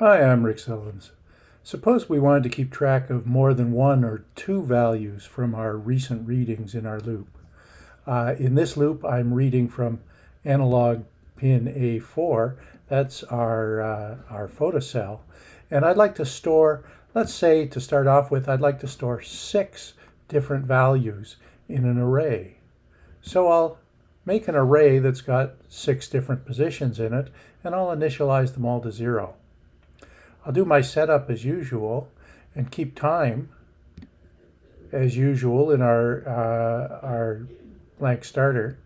Hi, I'm Rick Sellens. Suppose we wanted to keep track of more than one or two values from our recent readings in our loop. Uh, in this loop, I'm reading from analog pin A4. That's our, uh, our photocell. And I'd like to store, let's say to start off with, I'd like to store six different values in an array. So I'll make an array that's got six different positions in it, and I'll initialize them all to zero. I'll do my setup as usual and keep time as usual in our, uh, our blank starter.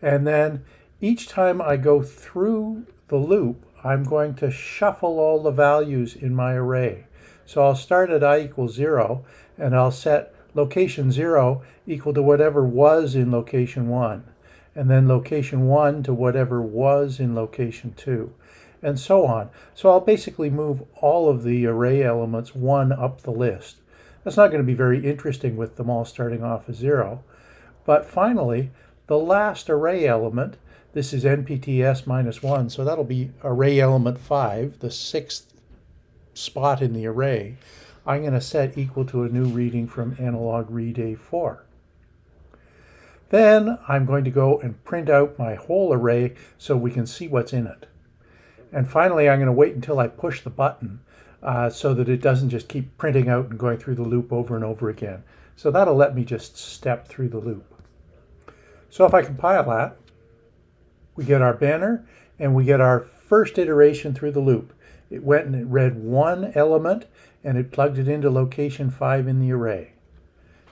And then each time I go through the loop, I'm going to shuffle all the values in my array. So I'll start at i equals 0, and I'll set location 0 equal to whatever was in location 1, and then location 1 to whatever was in location 2 and so on. So I'll basically move all of the array elements one up the list. That's not going to be very interesting with them all starting off as zero. But finally, the last array element, this is NPTS minus one, so that'll be array element five, the sixth spot in the array. I'm going to set equal to a new reading from analog read A4. Then I'm going to go and print out my whole array so we can see what's in it. And finally, I'm going to wait until I push the button uh, so that it doesn't just keep printing out and going through the loop over and over again. So that'll let me just step through the loop. So if I compile that, we get our banner and we get our first iteration through the loop. It went and it read one element and it plugged it into location 5 in the array.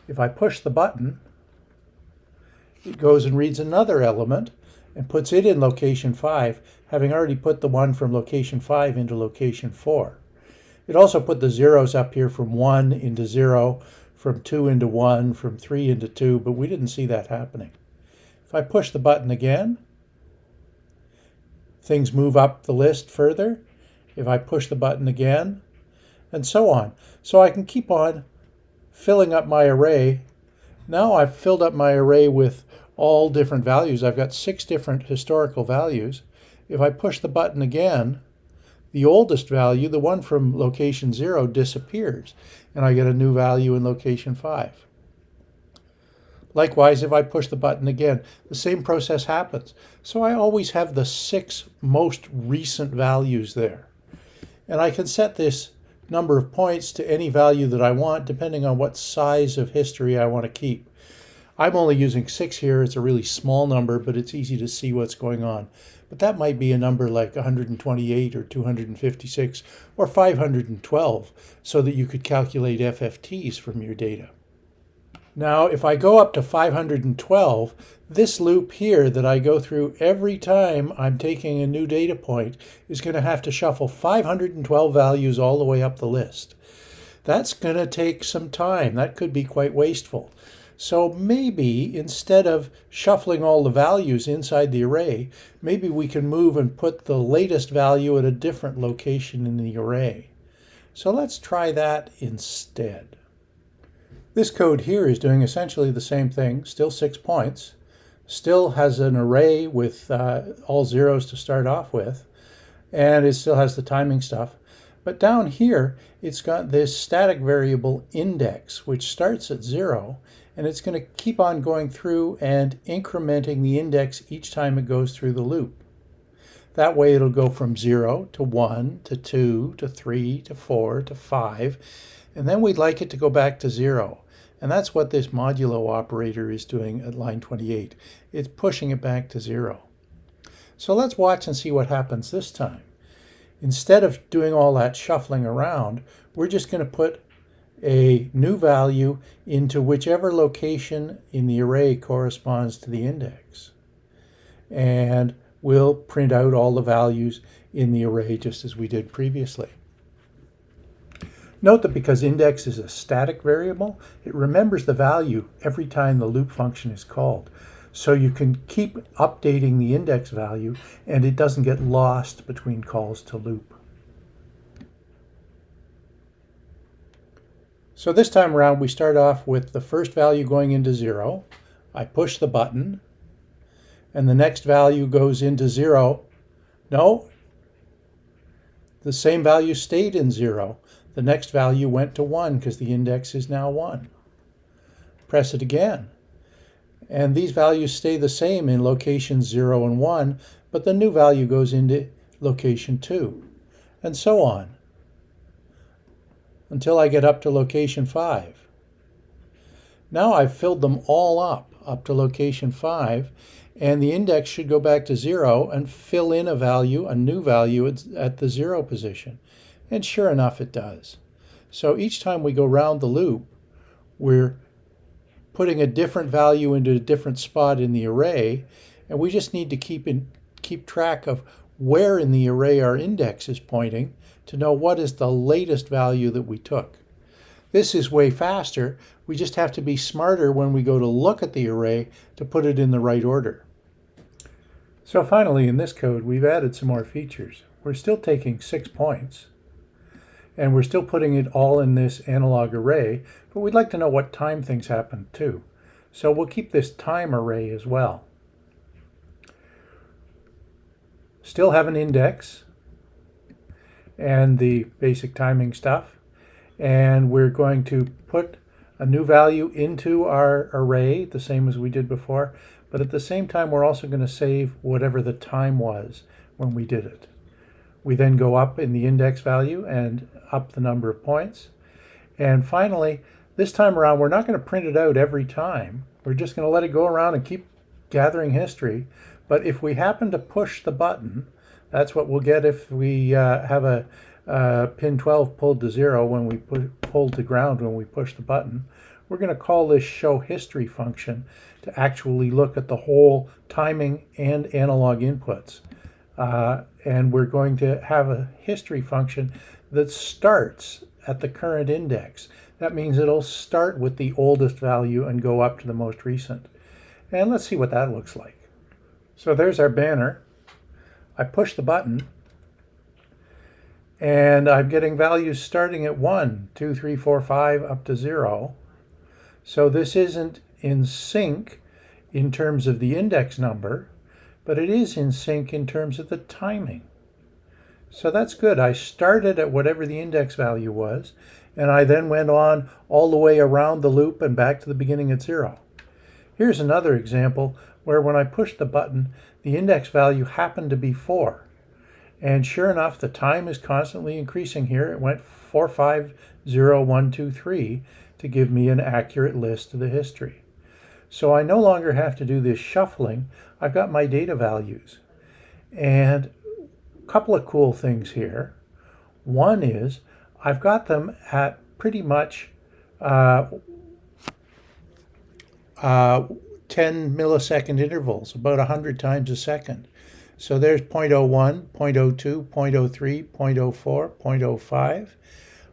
If I push the button, it goes and reads another element and puts it in location 5, having already put the one from location 5 into location 4. It also put the zeros up here from 1 into 0, from 2 into 1, from 3 into 2, but we didn't see that happening. If I push the button again, things move up the list further. If I push the button again, and so on. So I can keep on filling up my array. Now I've filled up my array with all different values. I've got six different historical values. If I push the button again, the oldest value, the one from location 0, disappears, and I get a new value in location 5. Likewise, if I push the button again, the same process happens. So I always have the six most recent values there. And I can set this number of points to any value that I want, depending on what size of history I want to keep. I'm only using six here. It's a really small number, but it's easy to see what's going on. But that might be a number like 128 or 256 or 512 so that you could calculate FFTs from your data. Now, if I go up to 512, this loop here that I go through every time I'm taking a new data point is going to have to shuffle 512 values all the way up the list. That's going to take some time. That could be quite wasteful. So maybe instead of shuffling all the values inside the array, maybe we can move and put the latest value at a different location in the array. So let's try that instead. This code here is doing essentially the same thing, still six points, still has an array with uh, all zeros to start off with, and it still has the timing stuff. But down here, it's got this static variable index, which starts at zero and it's going to keep on going through and incrementing the index each time it goes through the loop. That way it'll go from 0 to 1 to 2 to 3 to 4 to 5 and then we'd like it to go back to 0. And that's what this modulo operator is doing at line 28. It's pushing it back to 0. So let's watch and see what happens this time. Instead of doing all that shuffling around, we're just going to put a new value into whichever location in the array corresponds to the index. And we'll print out all the values in the array just as we did previously. Note that because index is a static variable, it remembers the value every time the loop function is called. So you can keep updating the index value and it doesn't get lost between calls to loop. So this time around, we start off with the first value going into zero. I push the button, and the next value goes into zero. No, The same value stayed in 0. The next value went to 1 because the index is now 1. Press it again. And these values stay the same in locations 0 and 1, but the new value goes into location 2, and so on, until I get up to location 5. Now I've filled them all up, up to location 5, and the index should go back to 0 and fill in a value, a new value at the 0 position. And sure enough, it does. So each time we go round the loop, we're putting a different value into a different spot in the array, and we just need to keep in, keep track of where in the array our index is pointing to know what is the latest value that we took. This is way faster. We just have to be smarter when we go to look at the array to put it in the right order. So finally, in this code, we've added some more features. We're still taking six points, and we're still putting it all in this analog array, but we'd like to know what time things happen too. So we'll keep this time array as well. Still have an index and the basic timing stuff and we're going to put a new value into our array, the same as we did before, but at the same time we're also going to save whatever the time was when we did it. We then go up in the index value and up the number of points. And finally, this time around, we're not going to print it out every time. We're just going to let it go around and keep gathering history. But if we happen to push the button, that's what we'll get if we uh, have a uh, pin 12 pulled to zero when we put pulled to ground when we push the button. We're going to call this show history function to actually look at the whole timing and analog inputs. Uh, and we're going to have a history function that starts at the current index. That means it'll start with the oldest value and go up to the most recent. And let's see what that looks like. So there's our banner. I push the button and I'm getting values starting at 1, 2, 3, 4, 5, up to 0. So this isn't in sync in terms of the index number, but it is in sync in terms of the timing. So that's good. I started at whatever the index value was, and I then went on all the way around the loop and back to the beginning at 0. Here's another example where when I pushed the button, the index value happened to be 4. And sure enough, the time is constantly increasing here. It went 450123 to give me an accurate list of the history. So I no longer have to do this shuffling. I've got my data values. And a couple of cool things here. One is I've got them at pretty much uh, uh, 10 millisecond intervals, about 100 times a second. So there's 0.01, 0.02, 0.03, 0.04, 0.05.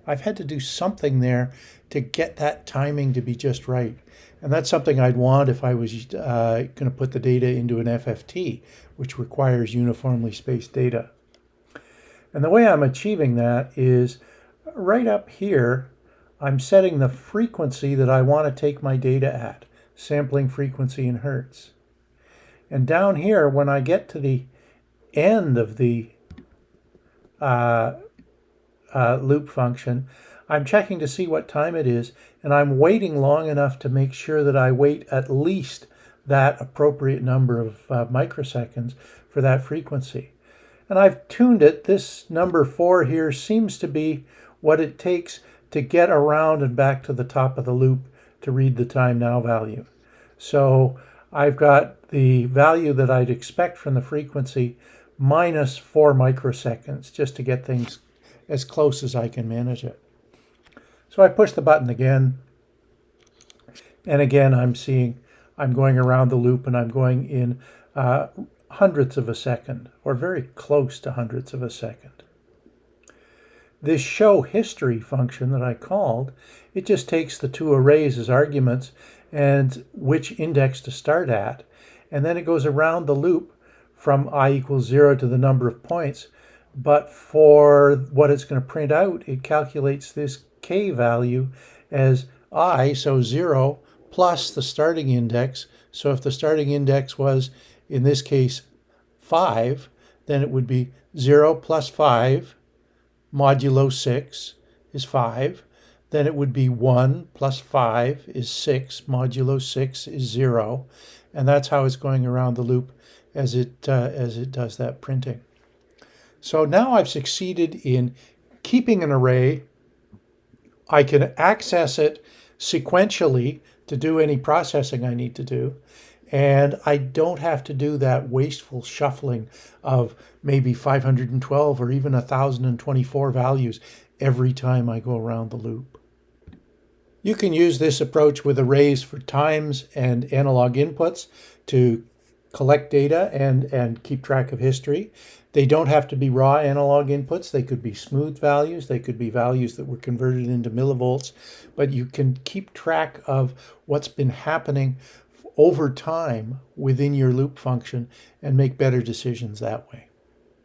I've had to do something there to get that timing to be just right. And that's something I'd want if I was uh, going to put the data into an FFT, which requires uniformly spaced data. And the way I'm achieving that is right up here, I'm setting the frequency that I want to take my data at, sampling frequency in Hertz. And down here, when I get to the end of the uh, uh, loop function, I'm checking to see what time it is, and I'm waiting long enough to make sure that I wait at least that appropriate number of uh, microseconds for that frequency. And I've tuned it. This number four here seems to be what it takes to get around and back to the top of the loop to read the time now value. So I've got the value that I'd expect from the frequency minus four microseconds just to get things as close as I can manage it. So I push the button again. And again, I'm seeing, I'm going around the loop and I'm going in uh, hundredths of a second or very close to hundredths of a second. This show history function that I called, it just takes the two arrays as arguments and which index to start at. And then it goes around the loop from i equals 0 to the number of points. But for what it's going to print out, it calculates this k value as i, so 0, plus the starting index. So if the starting index was, in this case, 5, then it would be 0 plus 5 modulo 6 is 5. Then it would be 1 plus 5 is 6. Modulo 6 is 0. And that's how it's going around the loop as it, uh, as it does that printing. So now I've succeeded in keeping an array. I can access it sequentially to do any processing I need to do. And I don't have to do that wasteful shuffling of maybe 512 or even 1024 values every time I go around the loop. You can use this approach with arrays for times and analog inputs to collect data and, and keep track of history. They don't have to be raw analog inputs. They could be smooth values. They could be values that were converted into millivolts. But you can keep track of what's been happening over time within your loop function and make better decisions that way.